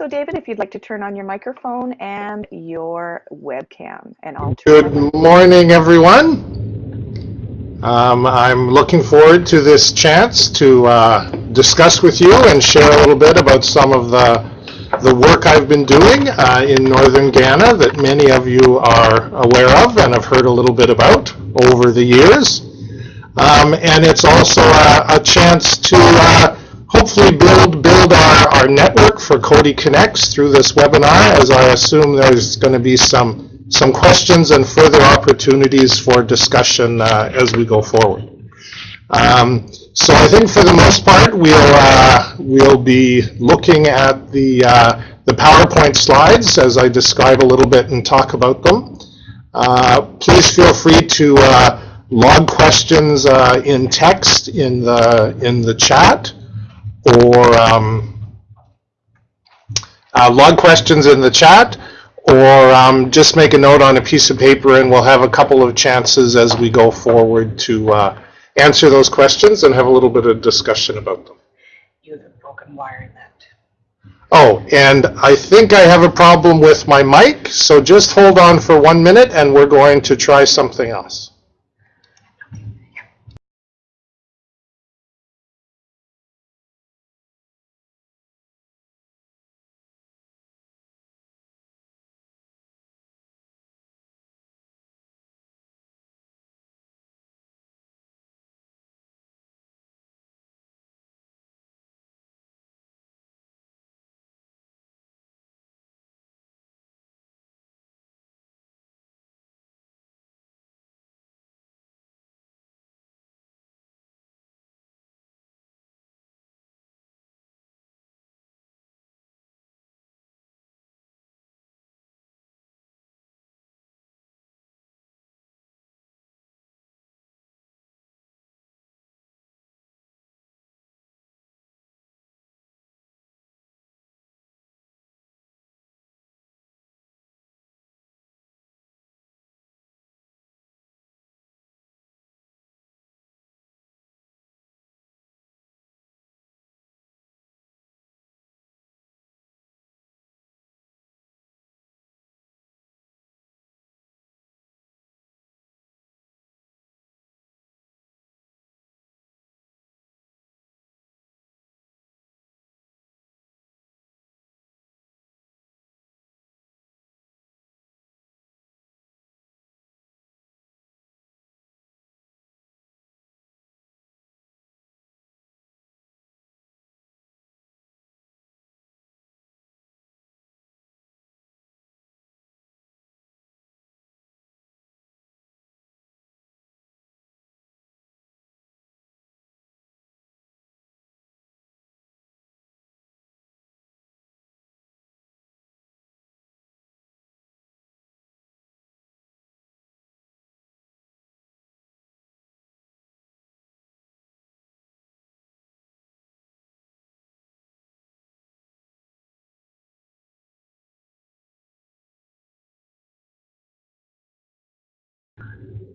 So David, if you'd like to turn on your microphone and your webcam, and I'll Good morning, everyone. Um, I'm looking forward to this chance to uh, discuss with you and share a little bit about some of the the work I've been doing uh, in northern Ghana that many of you are aware of and have heard a little bit about over the years. Um, and it's also a, a chance to uh, hopefully build build our, our network for Coady Connects through this webinar, as I assume there's going to be some some questions and further opportunities for discussion uh, as we go forward. Um, so I think for the most part we'll uh, we'll be looking at the uh, the PowerPoint slides as I describe a little bit and talk about them. Uh, please feel free to uh, log questions uh, in text in the in the chat or um, uh, log questions in the chat or um, just make a note on a piece of paper and we'll have a couple of chances as we go forward to uh, answer those questions and have a little bit of discussion about them. You have a broken wire in that. Oh, and I think I have a problem with my mic, so just hold on for one minute and we're going to try something else.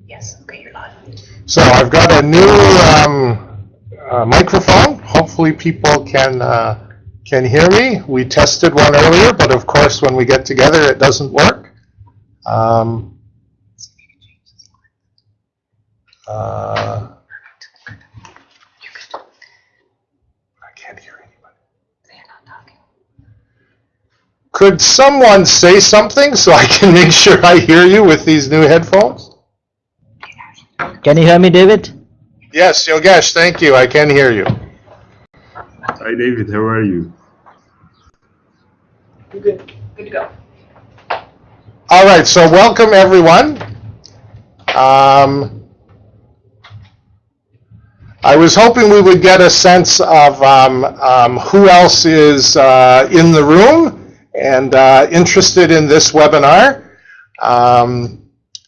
Yes, okay, you're live. So I've got a new um, uh, microphone. Hopefully people can uh, can hear me. We tested one earlier, but of course when we get together it doesn't work. Um, uh, I can't hear anybody. They're not talking. Could someone say something so I can make sure I hear you with these new headphones? Can you hear me, David? Yes, Yogesh, thank you. I can hear you. Hi David, how are you? You're good. Good to go. All right, so welcome everyone. Um, I was hoping we would get a sense of um, um, who else is uh, in the room and uh, interested in this webinar um,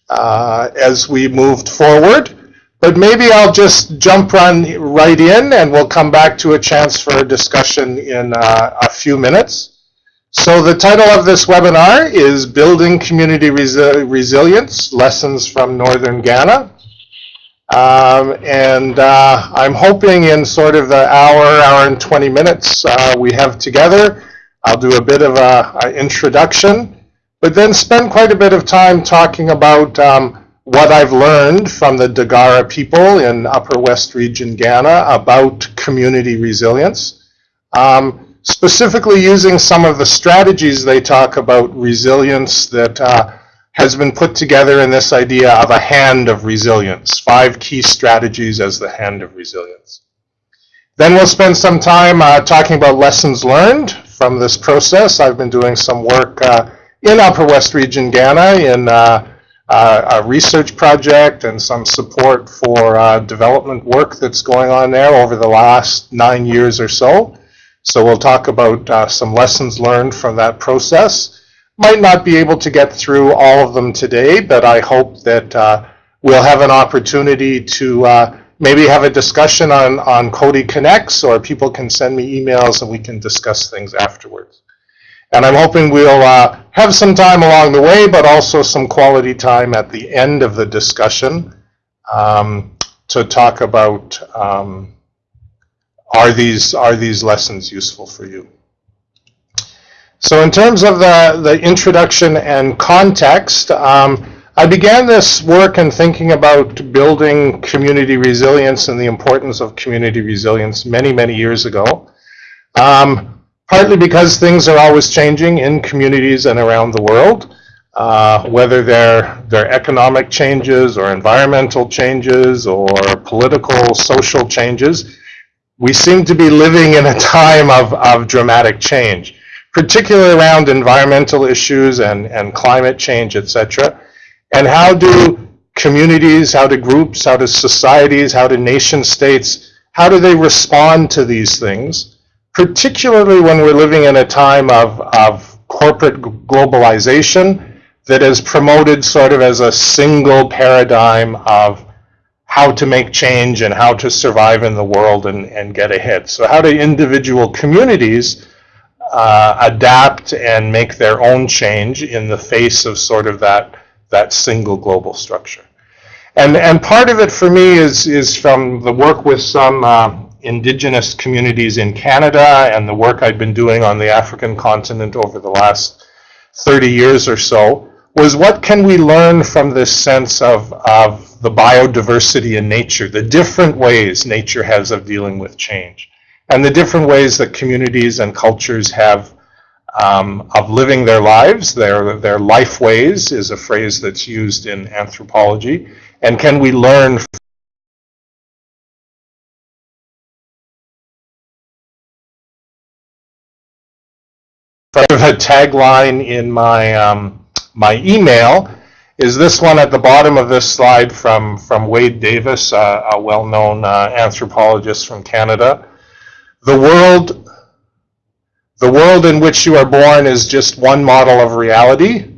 uh, as we moved forward. But maybe I'll just jump run right in and we'll come back to a chance for a discussion in uh, a few minutes. So the title of this webinar is Building Community Resi- Resilience, Lessons from Northern Ghana. Um, and uh, I'm hoping in sort of the hour, hour and 20 minutes uh, we have together, I'll do a bit of a, a introduction, but then spend quite a bit of time talking about um, what I've learned from the Dagara people in Upper West Region, Ghana, about community resilience. Um, specifically using some of the strategies they talk about resilience that uh, has been put together in this idea of a hand of resilience, five key strategies as the hand of resilience. Then we'll spend some time uh, talking about lessons learned from this process. I've been doing some work uh, in Upper West Region, Ghana, in uh, uh, a research project and some support for uh, development work that's going on there over the last nine years or so. So we'll talk about uh, some lessons learned from that process. Might not be able to get through all of them today, but I hope that we'll have an opportunity to maybe have a discussion on, on Coady Connects, or people can send me emails and we can discuss things afterwards. And I'm hoping we'll uh, have some time along the way, but also some quality time at the end of the discussion um, to talk about um, are these are these lessons useful for you. So in terms of the, the introduction and context, um, I began this work in thinking about building community resilience and the importance of community resilience many, many years ago. Um, partly because things are always changing in communities and around the world, uh, whether they're, they're economic changes or environmental changes or political, social changes. We seem to be living in a time of, of dramatic change, particularly around environmental issues and, and climate change, etc. And how do communities, how do groups, how do societies, how do nation states, how do they respond to these things? Particularly when we're living in a time of, of corporate globalization that is promoted sort of as a single paradigm of how to make change and how to survive in the world and, and get ahead. So how do individual communities uh, adapt and make their own change in the face of sort of that, that single global structure? And, and part of it for me is, is from the work with some uh, indigenous communities in Canada and the work I'd been doing on the African continent over the last 30 years or so was what can we learn from this sense of, of the biodiversity in nature, the different ways nature has of dealing with change, and the different ways that communities and cultures have um, of living their lives. Their, their life ways is a phrase that's used in anthropology. And can we learn tagline in my um, my email is this one at the bottom of this slide from from Wade Davis, uh, a well-known uh, anthropologist from Canada. The world, the world in which you are born is just one model of reality.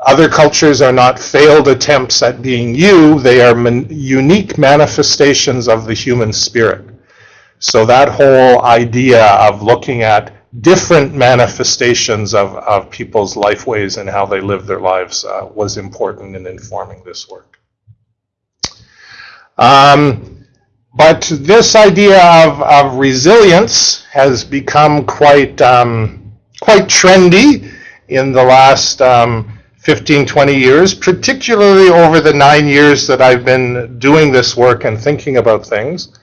Other cultures are not failed attempts at being you; they are man unique manifestations of the human spirit. So that whole idea of looking at different manifestations of, of people's life ways and how they live their lives uh, was important in informing this work. Um, but this idea of, of resilience has become quite, um, quite trendy in the last um, 15, 20 years, particularly over the nine years that I've been doing this work and thinking about things.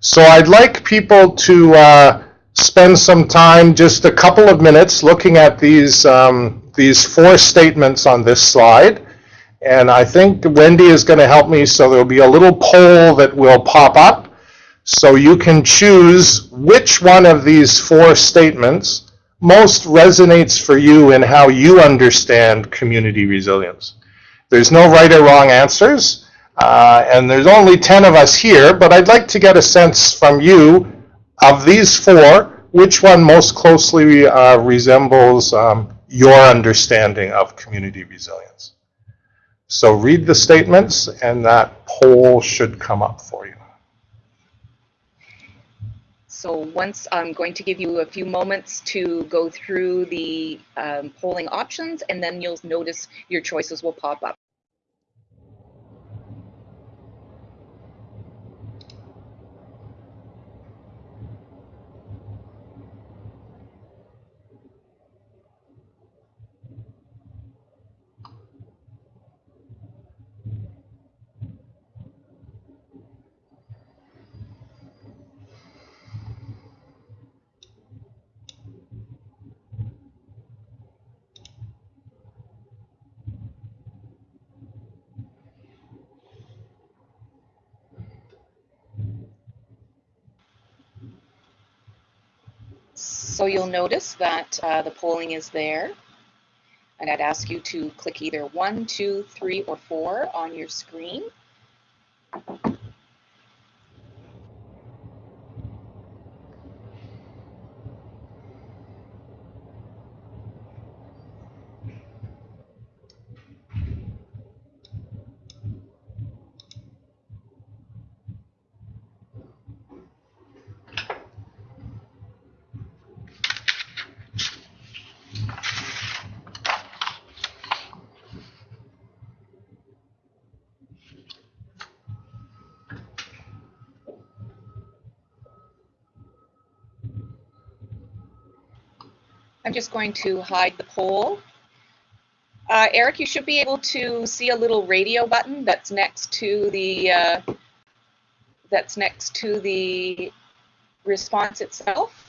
So I'd like people to uh, spend some time, just a couple of minutes, looking at these, um, these four statements on this slide. And I think Wendy is going to help me, so there'll be a little poll that will pop up. So you can choose which one of these four statements most resonates for you in how you understand community resilience. There's no right or wrong answers, uh, and there's only 10 of us here, but I'd like to get a sense from you of these four, which one most closely uh, resembles um, your understanding of community resilience? So read the statements and that poll should come up for you. So once I'm going to give you a few moments to go through the um, polling options and then you'll notice your choices will pop up. So you'll notice that uh, the polling is there. And I'd ask you to click either one, two, three, or four on your screen. I'm just going to hide the poll. Uh, Eric, you should be able to see a little radio button that's next to the uh, that's next to the response itself.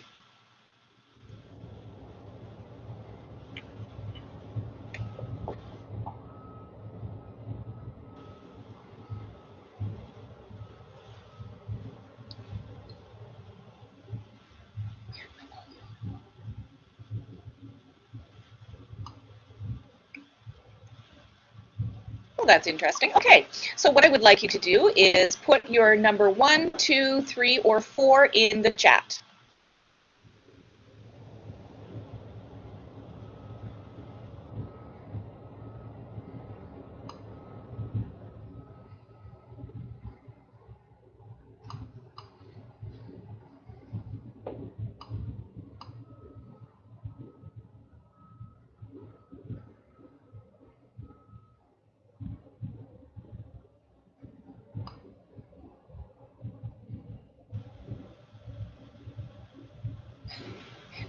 That's interesting. Okay, so what I would like you to do is put your number one, two, three, or four in the chat.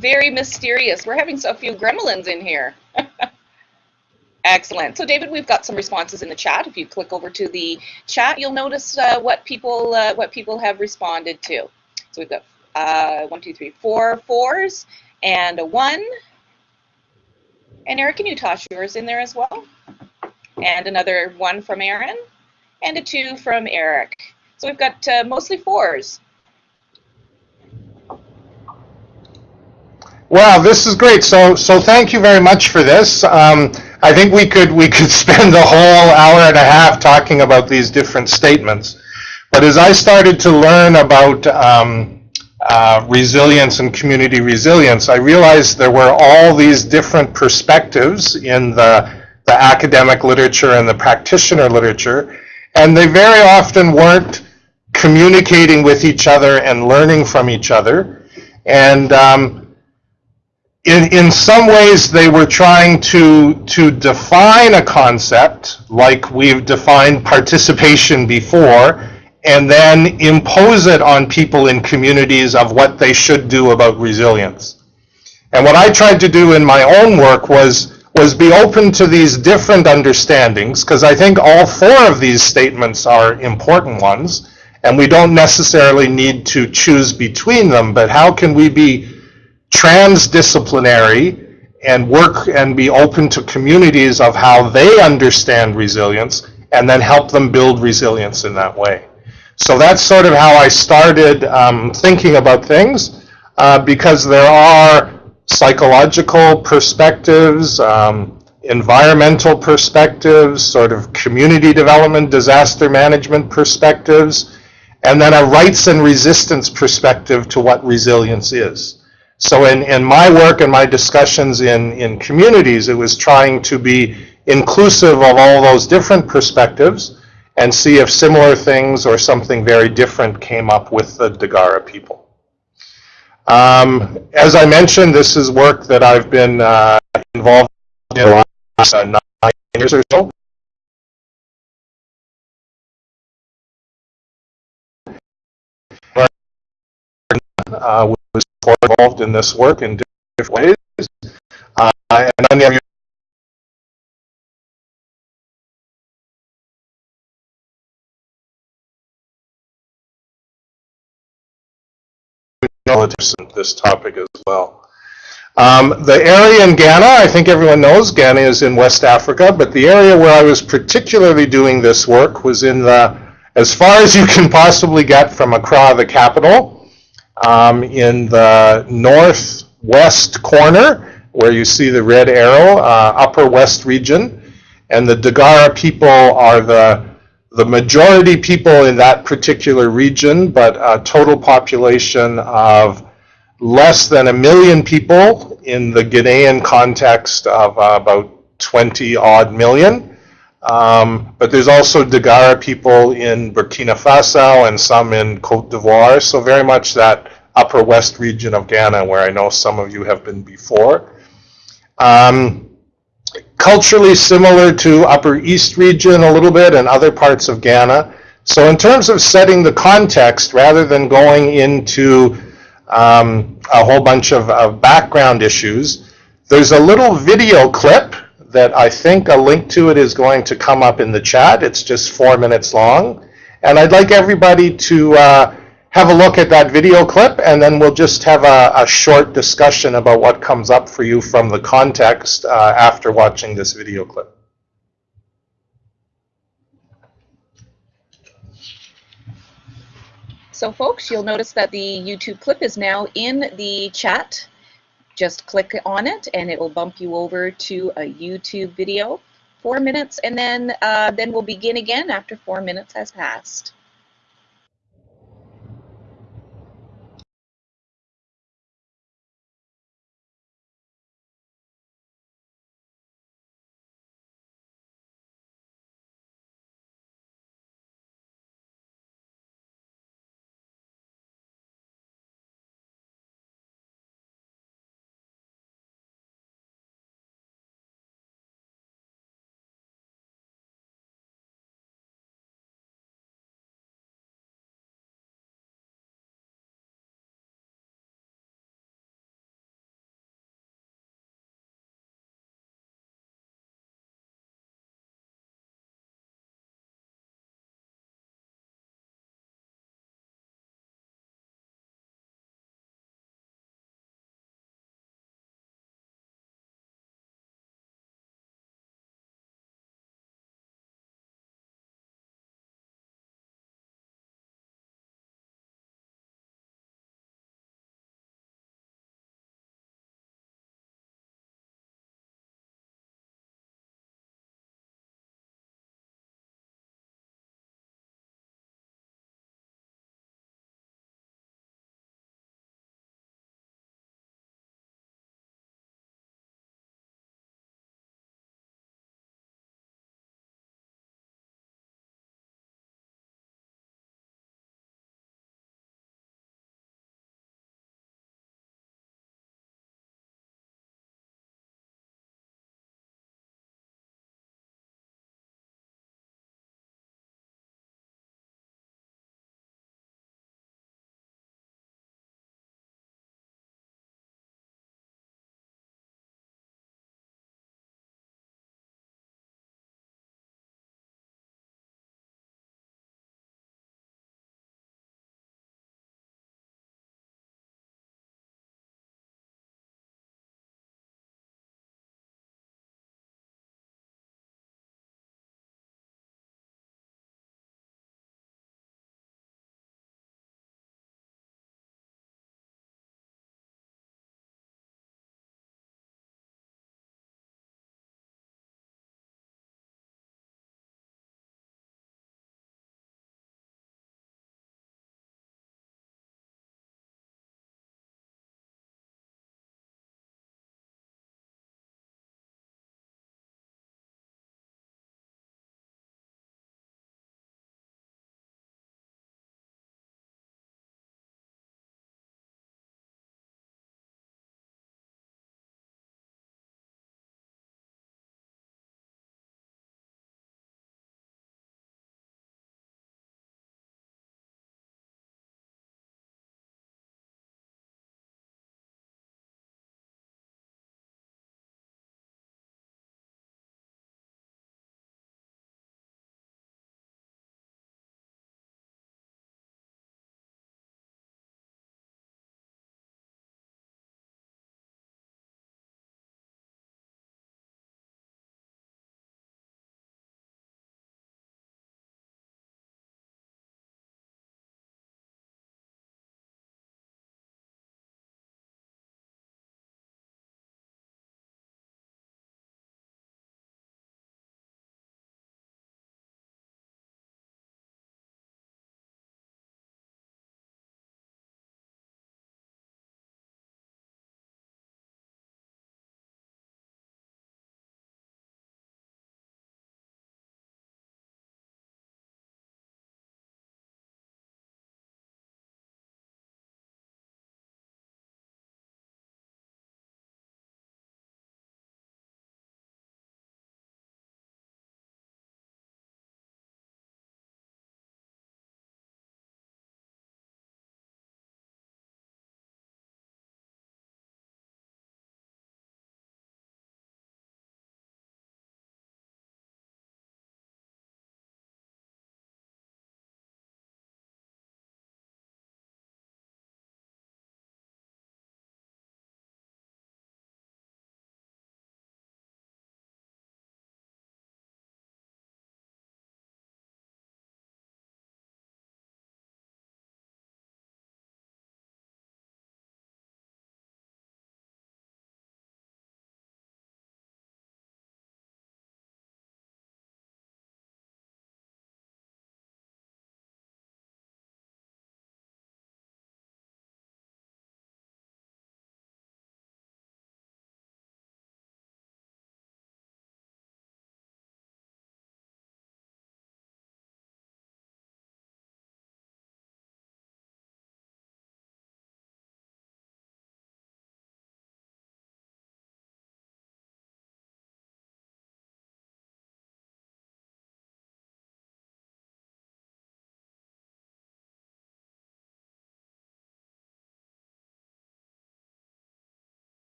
Very mysterious. We're having so few gremlins in here. Excellent. So David, we've got some responses in the chat. If you click over to the chat, you'll notice uh, what people uh, what people have responded to. So we've got uh, one, two, three, four fours and a one. And Eric, can you toss yours in there as well? And another one from Aaron and a two from Eric. So we've got uh, mostly fours. Wow, this is great. So, so thank you very much for this. Um, I think we could we could spend the whole hour and a half talking about these different statements. But as I started to learn about um, uh, resilience and community resilience, I realized there were all these different perspectives in the the academic literature and the practitioner literature, and they very often weren't communicating with each other and learning from each other. And um, in, in some ways they were trying to, to define a concept like we've defined participation before and then impose it on people in communities of what they should do about resilience. And what I tried to do in my own work was, was be open to these different understandings because I think all four of these statements are important ones and we don't necessarily need to choose between them, but how can we be transdisciplinary and work and be open to communities of how they understand resilience and then help them build resilience in that way. So that's sort of how I started um, thinking about things uh, because there are psychological perspectives, um, environmental perspectives, sort of community development, disaster management perspectives, and then a rights and resistance perspective to what resilience is. So in, in my work and my discussions in, in communities, it was trying to be inclusive of all those different perspectives and see if similar things or something very different came up with the Dagara people. Um, as I mentioned, this is work that I've been uh, involved in the last uh, nine years or so. Uh, was involved in this work in different ways. Uh, and many of you know this topic as well. Um, the area in Ghana, I think everyone knows, Ghana is in West Africa, but the area where I was particularly doing this work was in the, as far as you can possibly get from Accra, the capital, um, in the northwest corner, where you see the red arrow, uh, upper west region. And the Dagara people are the, the majority people in that particular region, but a total population of less than a million people in the Ghanaian context of uh, about 20 odd million. Um, but there's also Dagara people in Burkina Faso and some in Cote d'Ivoire, so very much that upper west region of Ghana where I know some of you have been before. Um, culturally similar to upper east region a little bit and other parts of Ghana. So in terms of setting the context, rather than going into um, a whole bunch of, of background issues, there's a little video clip that I think a link to it is going to come up in the chat. It's just four minutes long. And I'd like everybody to uh, have a look at that video clip and then we'll just have a, a short discussion about what comes up for you from the context uh, after watching this video clip. So folks, you'll notice that the YouTube clip is now in the chat. Just click on it and it will bump you over to a YouTube video. Four minutes and then, uh, then we'll begin again after four minutes has passed.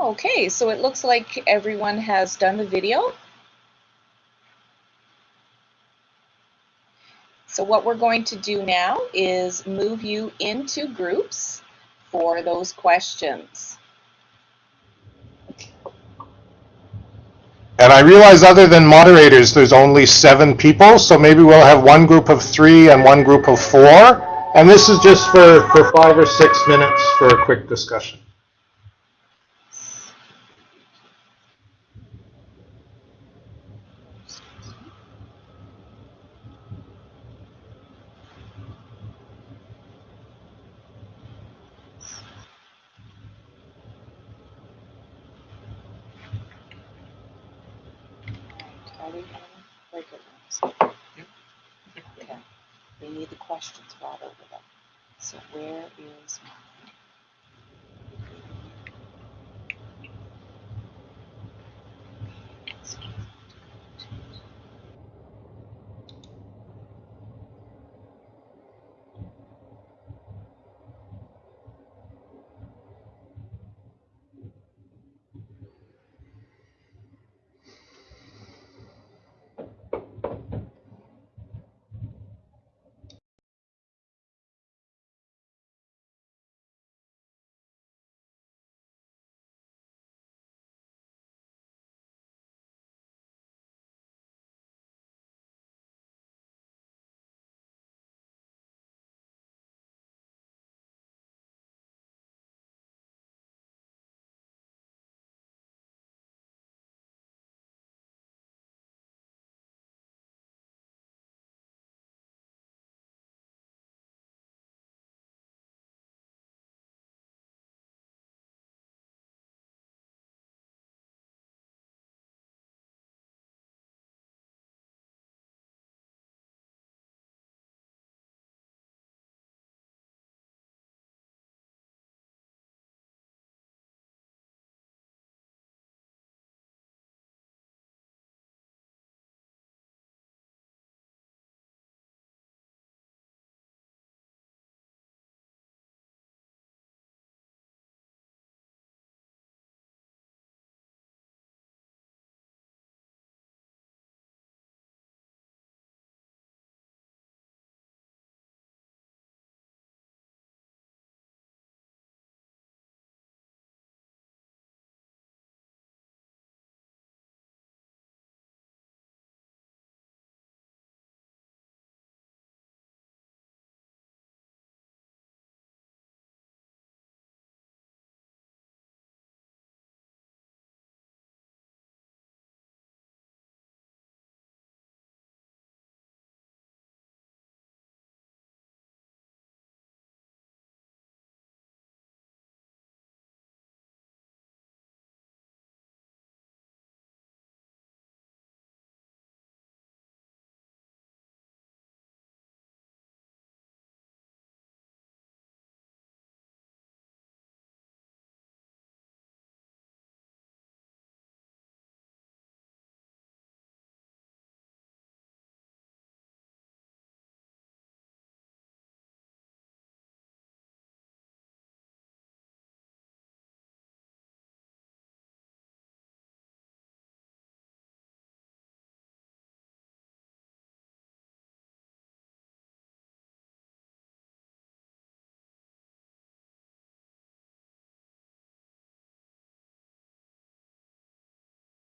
Okay, so it looks like everyone has done the video. So what we're going to do now is move you into groups for those questions. And I realize other than moderators, there's only seven people, so maybe we'll have one group of three and one group of four. And this is just for, for five or six minutes for a quick discussion. Are we on breakout rooms? Okay. We need the questions brought over them. So where is mine?